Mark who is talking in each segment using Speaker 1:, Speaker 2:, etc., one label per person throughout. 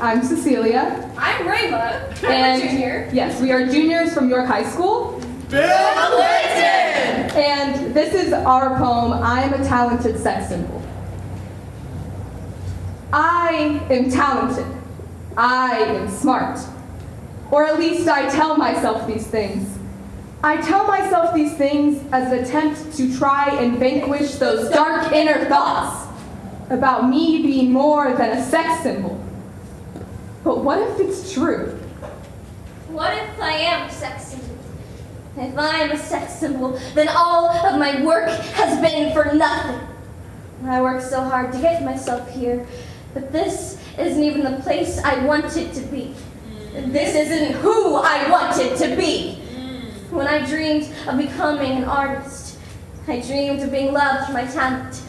Speaker 1: I'm Cecilia.
Speaker 2: I'm Rayla. I'm
Speaker 1: and
Speaker 2: a junior.
Speaker 1: Yes, we are juniors from York High School.
Speaker 3: Bill Clinton!
Speaker 1: And this is our poem, I Am a Talented Sex Symbol. I am talented. I am smart. Or at least I tell myself these things. I tell myself these things as an attempt to try and vanquish those dark inner thoughts about me being more than a sex symbol. But what if it's true?
Speaker 2: What if I am a sex symbol? If I am a sex symbol, then all of my work has been for nothing. I worked so hard to get myself here, but this isn't even the place I wanted to be. This isn't who I wanted to be. When I dreamed of becoming an artist, I dreamed of being loved for my talent,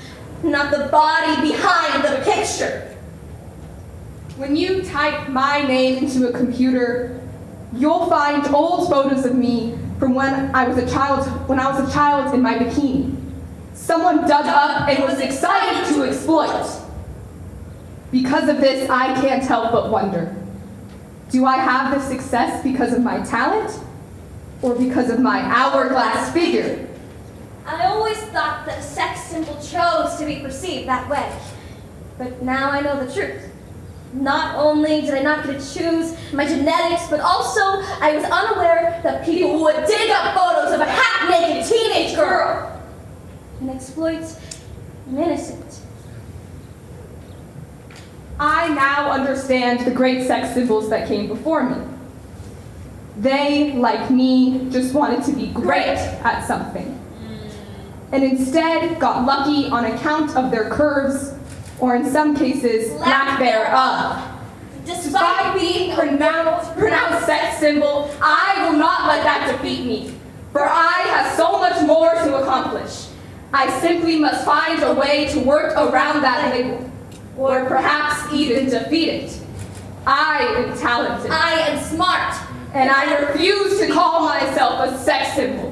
Speaker 2: not the body behind the picture.
Speaker 1: When you type my name into a computer, you'll find old photos of me from when I was a child, when I was a child in my bikini. Someone dug up and was excited to exploit. Because of this, I can't help but wonder, do I have this success because of my talent or because of my hourglass figure?
Speaker 2: I always thought that a sex symbol chose to be perceived that way. But now I know the truth. Not only did I not get to choose my genetics, but also I was unaware that people would dig up photos of a half-naked teenage girl and exploit an innocent.
Speaker 1: I now understand the great sex symbols that came before me. They, like me, just wanted to be great at something. And instead got lucky on account of their curves, or in some cases, lack thereof. Despite being pronounced, pronounced sex symbol, I will not let that defeat me, for I have so much more to accomplish. I simply must find a way to work around that label, or perhaps even defeat it. I am talented,
Speaker 2: I am smart.
Speaker 1: and I refuse to call myself a sex symbol.